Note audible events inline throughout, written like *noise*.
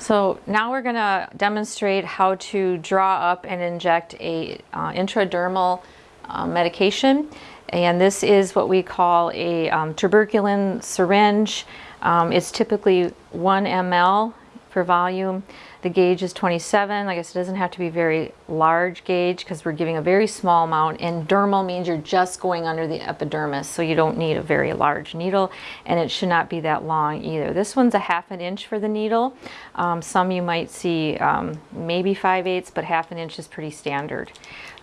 So now we're going to demonstrate how to draw up and inject a uh, intradermal uh, medication. And this is what we call a um, tuberculin syringe. Um, it's typically 1 ml per volume. The gauge is 27. I guess it doesn't have to be very large gauge because we're giving a very small amount. And dermal means you're just going under the epidermis, so you don't need a very large needle, and it should not be that long either. This one's a half an inch for the needle. Um, some you might see um, maybe 5 eighths, but half an inch is pretty standard.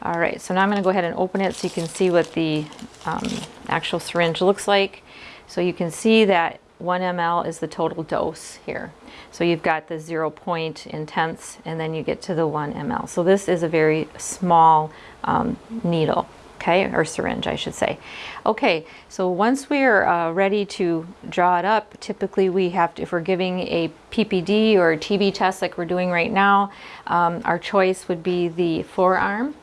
All right, so now I'm going to go ahead and open it so you can see what the um, actual syringe looks like. So you can see that 1 ml is the total dose here. So you've got the zero point in and then you get to the 1 ml. So this is a very small um, needle, okay, or syringe I should say. Okay, so once we're uh, ready to draw it up, typically we have to, if we're giving a PPD or a TB test like we're doing right now, um, our choice would be the forearm.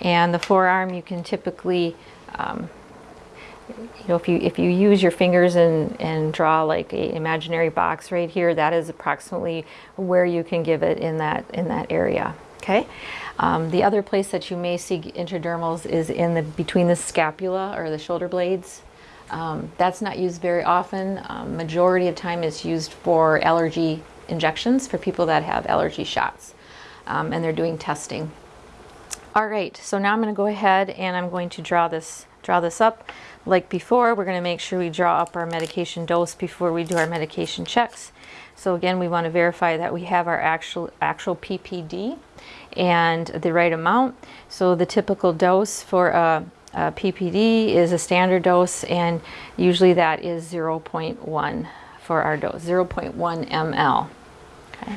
And the forearm you can typically um, you know, if you if you use your fingers and, and draw like a imaginary box right here, that is approximately where you can give it in that in that area. Okay. Um, the other place that you may see intradermals is in the between the scapula or the shoulder blades. Um, that's not used very often. Um, majority of time it's used for allergy injections for people that have allergy shots, um, and they're doing testing. All right, so now I'm going to go ahead and I'm going to draw this draw this up. Like before, we're going to make sure we draw up our medication dose before we do our medication checks. So again, we want to verify that we have our actual actual PPD and the right amount. So the typical dose for a, a PPD is a standard dose and usually that is 0.1 for our dose, 0.1 ml. Okay.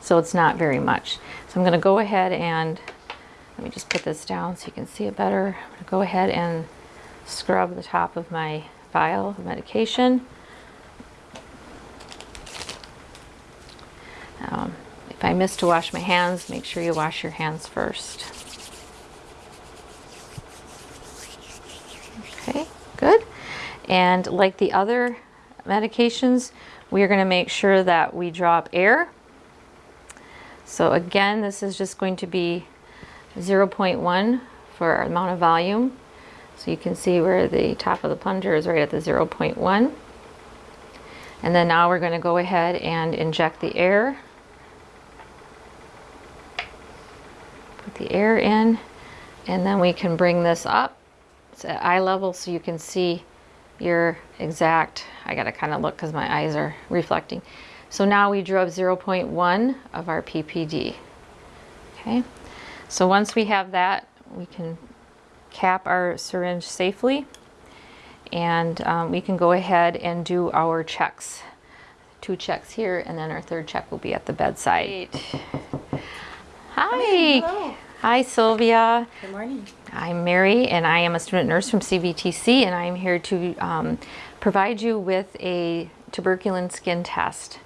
So it's not very much. So I'm going to go ahead and let me just put this down so you can see it better. I'm going to go ahead and scrub the top of my vial of medication. Um, if I miss to wash my hands, make sure you wash your hands first. Okay, good. And like the other medications, we are going to make sure that we drop air. So again, this is just going to be 0.1 for our amount of volume. So you can see where the top of the plunger is right at the 0.1. And then now we're going to go ahead and inject the air. Put the air in and then we can bring this up. It's at eye level so you can see your exact, I got to kind of look because my eyes are reflecting. So now we drew up 0.1 of our PPD. Okay, so once we have that, we can cap our syringe safely and um, we can go ahead and do our checks. Two checks here and then our third check will be at the bedside. Hi. Hello. Hi Sylvia. Good morning. I'm Mary and I am a student nurse from CVTC and I'm here to um, provide you with a tuberculin skin test.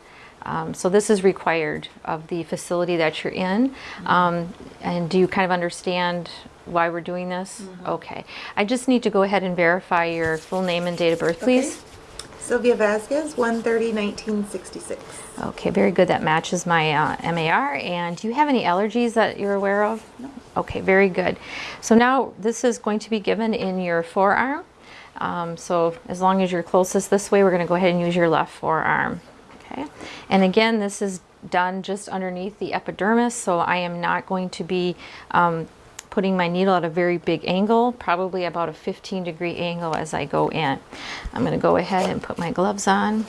Um, so this is required of the facility that you're in. Um, and do you kind of understand why we're doing this? Mm -hmm. Okay. I just need to go ahead and verify your full name and date of birth, please. Okay. Sylvia Vasquez, 130 1966. Okay, very good. That matches my uh, MAR. And do you have any allergies that you're aware of? No. Okay, very good. So now this is going to be given in your forearm. Um, so as long as you're closest this way, we're going to go ahead and use your left forearm. Okay, and again, this is done just underneath the epidermis, so I am not going to be um, putting my needle at a very big angle, probably about a 15 degree angle as I go in. I'm going to go ahead and put my gloves on.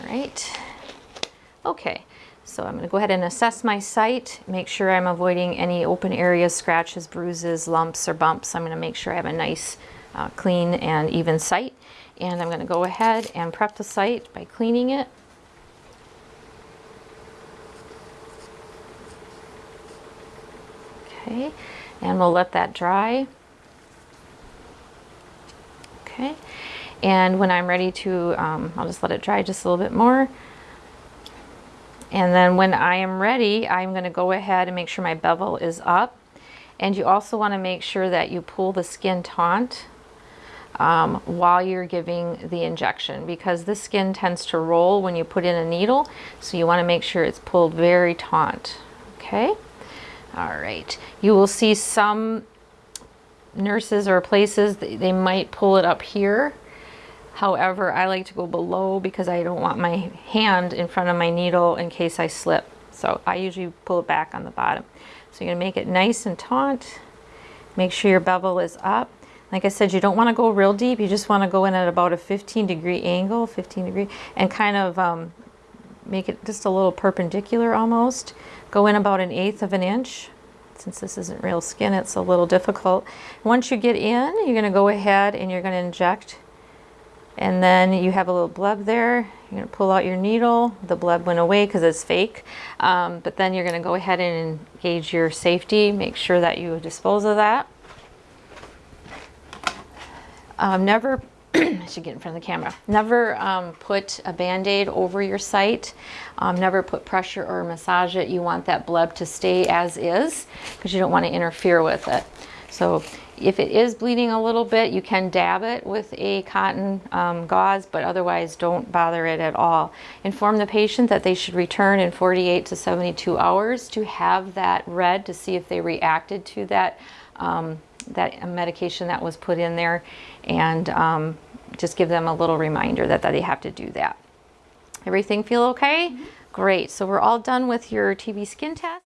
All right. Okay, so I'm going to go ahead and assess my site, make sure I'm avoiding any open areas, scratches, bruises, lumps, or bumps. I'm going to make sure I have a nice, uh, clean, and even site. And I'm going to go ahead and prep the site by cleaning it. Okay, and we'll let that dry. Okay, and when I'm ready to, um, I'll just let it dry just a little bit more. And then when I am ready, I'm going to go ahead and make sure my bevel is up. And you also want to make sure that you pull the skin taut um, while you're giving the injection because the skin tends to roll when you put in a needle. So you want to make sure it's pulled very taut. Okay. All right. You will see some nurses or places, they might pull it up here. However, I like to go below because I don't want my hand in front of my needle in case I slip. So I usually pull it back on the bottom. So you're gonna make it nice and taut. Make sure your bevel is up. Like I said, you don't wanna go real deep. You just wanna go in at about a 15 degree angle, 15 degree, and kind of um, make it just a little perpendicular almost. Go in about an eighth of an inch. Since this isn't real skin, it's a little difficult. Once you get in, you're gonna go ahead and you're gonna inject. And then you have a little bleb there. You're gonna pull out your needle. The bleb went away because it's fake. Um, but then you're gonna go ahead and engage your safety. Make sure that you dispose of that. Um, never, *clears throat* I should get in front of the camera. Never um, put a band-aid over your site. Um, never put pressure or massage it. You want that bleb to stay as is because you don't want to interfere with it. So if it is bleeding a little bit, you can dab it with a cotton um, gauze, but otherwise don't bother it at all. Inform the patient that they should return in 48 to 72 hours to have that read to see if they reacted to that um, that medication that was put in there and um, just give them a little reminder that, that they have to do that. Everything feel okay? Great. So we're all done with your TB skin test.